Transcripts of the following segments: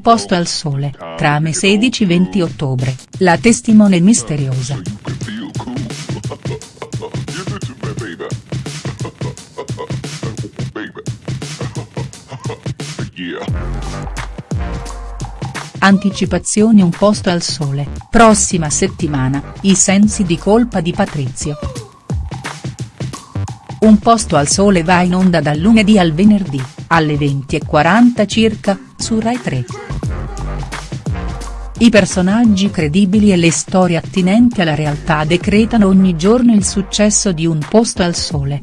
posto al sole, trame 16-20 ottobre, la testimone misteriosa. Anticipazioni Un posto al sole, prossima settimana, i sensi di colpa di Patrizio. Un posto al sole va in onda dal lunedì al venerdì, alle 20.40 circa, su Rai 3. I personaggi credibili e le storie attinenti alla realtà decretano ogni giorno il successo di Un posto al sole.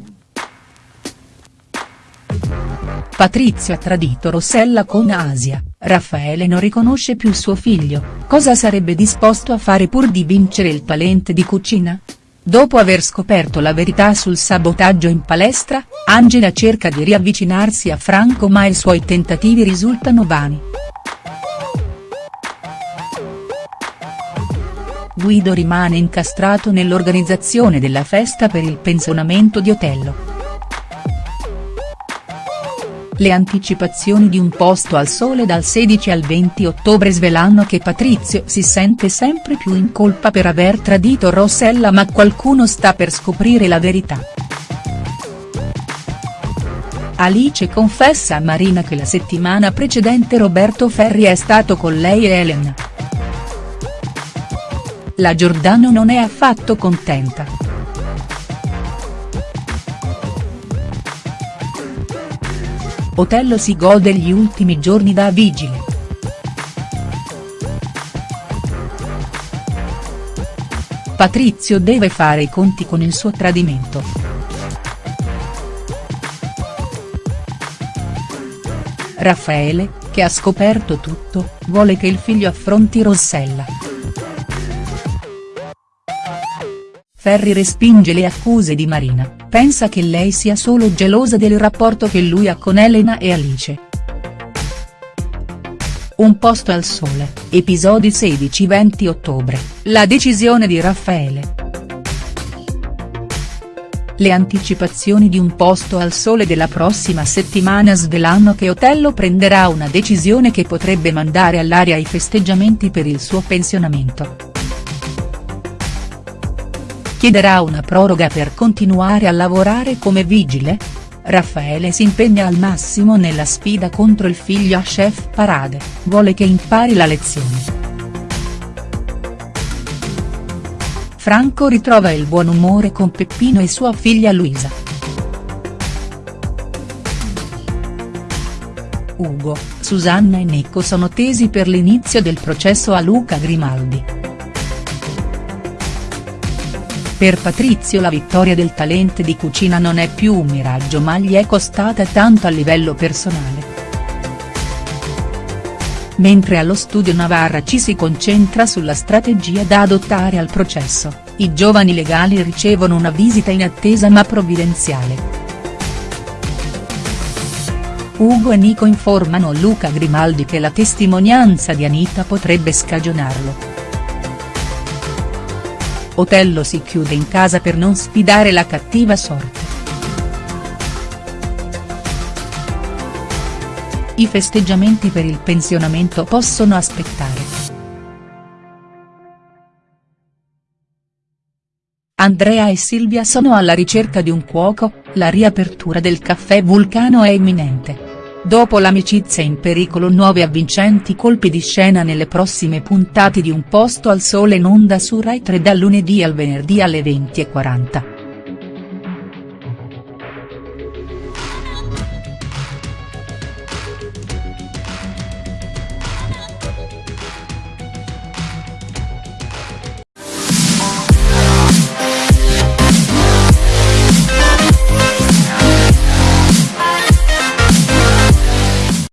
Patrizio ha tradito Rossella con Asia, Raffaele non riconosce più suo figlio, cosa sarebbe disposto a fare pur di vincere il talent di cucina?. Dopo aver scoperto la verità sul sabotaggio in palestra, Angela cerca di riavvicinarsi a Franco ma i suoi tentativi risultano vani. Guido rimane incastrato nell'organizzazione della festa per il pensionamento di Otello. Le anticipazioni di Un posto al sole dal 16 al 20 ottobre svelano che Patrizio si sente sempre più in colpa per aver tradito Rossella ma qualcuno sta per scoprire la verità. Alice confessa a Marina che la settimana precedente Roberto Ferri è stato con lei e Elena. La Giordano non è affatto contenta. Otello si gode gli ultimi giorni da vigile. Patrizio deve fare i conti con il suo tradimento. Raffaele, che ha scoperto tutto, vuole che il figlio affronti Rossella. Ferri respinge le accuse di Marina, pensa che lei sia solo gelosa del rapporto che lui ha con Elena e Alice. Un posto al sole, episodi 16-20 ottobre, la decisione di Raffaele. Le anticipazioni di Un posto al sole della prossima settimana svelano che Otello prenderà una decisione che potrebbe mandare all'aria i festeggiamenti per il suo pensionamento chiederà una proroga per continuare a lavorare come vigile? Raffaele si impegna al massimo nella sfida contro il figlio a chef Parade, vuole che impari la lezione. Franco ritrova il buon umore con Peppino e sua figlia Luisa. Ugo, Susanna e Nico sono tesi per l'inizio del processo a Luca Grimaldi. Per Patrizio la vittoria del talent di cucina non è più un miraggio ma gli è costata tanto a livello personale. Mentre allo studio Navarra ci si concentra sulla strategia da adottare al processo, i giovani legali ricevono una visita inattesa ma provvidenziale. Ugo e Nico informano Luca Grimaldi che la testimonianza di Anita potrebbe scagionarlo. Otello si chiude in casa per non sfidare la cattiva sorte. I festeggiamenti per il pensionamento possono aspettare. Andrea e Silvia sono alla ricerca di un cuoco, la riapertura del caffè Vulcano è imminente. Dopo l'amicizia in pericolo nuovi avvincenti colpi di scena nelle prossime puntate di Un posto al sole in onda su Rai 3 dal lunedì al venerdì alle 20.40.